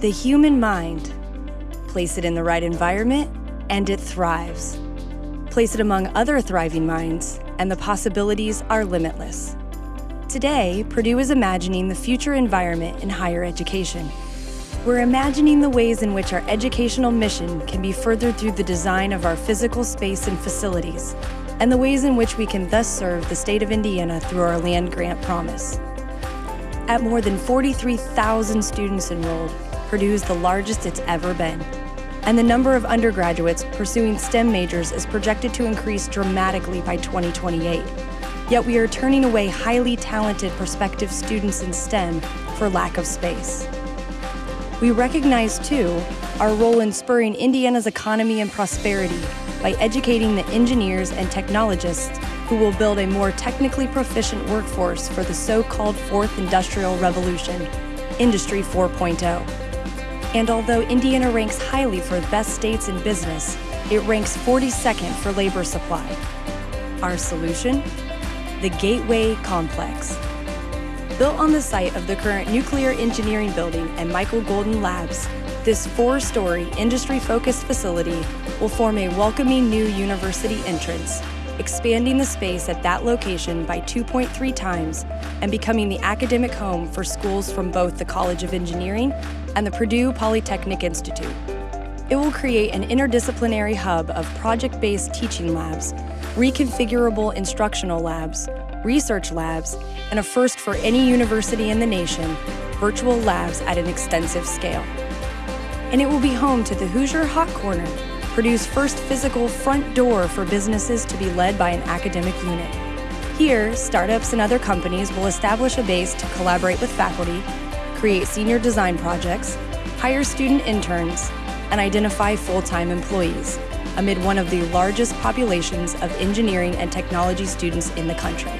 The human mind. Place it in the right environment, and it thrives. Place it among other thriving minds, and the possibilities are limitless. Today, Purdue is imagining the future environment in higher education. We're imagining the ways in which our educational mission can be furthered through the design of our physical space and facilities, and the ways in which we can thus serve the state of Indiana through our land grant promise. At more than 43,000 students enrolled, Purdue is the largest it's ever been. And the number of undergraduates pursuing STEM majors is projected to increase dramatically by 2028. Yet we are turning away highly talented prospective students in STEM for lack of space. We recognize, too, our role in spurring Indiana's economy and prosperity by educating the engineers and technologists who will build a more technically proficient workforce for the so-called Fourth Industrial Revolution, Industry 4.0. And although Indiana ranks highly for best states in business, it ranks 42nd for labor supply. Our solution? The Gateway Complex. Built on the site of the current Nuclear Engineering Building and Michael Golden Labs, this four-story, industry-focused facility will form a welcoming new university entrance, expanding the space at that location by 2.3 times and becoming the academic home for schools from both the College of Engineering and the Purdue Polytechnic Institute. It will create an interdisciplinary hub of project-based teaching labs, reconfigurable instructional labs, research labs, and a first for any university in the nation, virtual labs at an extensive scale. And it will be home to the Hoosier Hot Corner, Purdue's first physical front door for businesses to be led by an academic unit. Here, startups and other companies will establish a base to collaborate with faculty, create senior design projects, hire student interns, and identify full-time employees amid one of the largest populations of engineering and technology students in the country.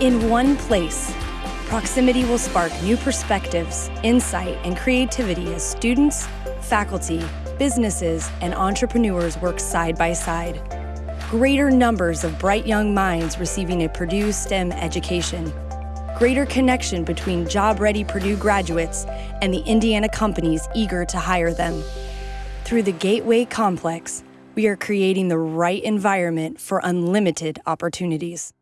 In one place, proximity will spark new perspectives, insight, and creativity as students, faculty, businesses, and entrepreneurs work side by side. Greater numbers of bright young minds receiving a Purdue STEM education. Greater connection between job-ready Purdue graduates and the Indiana companies eager to hire them. Through the Gateway Complex, we are creating the right environment for unlimited opportunities.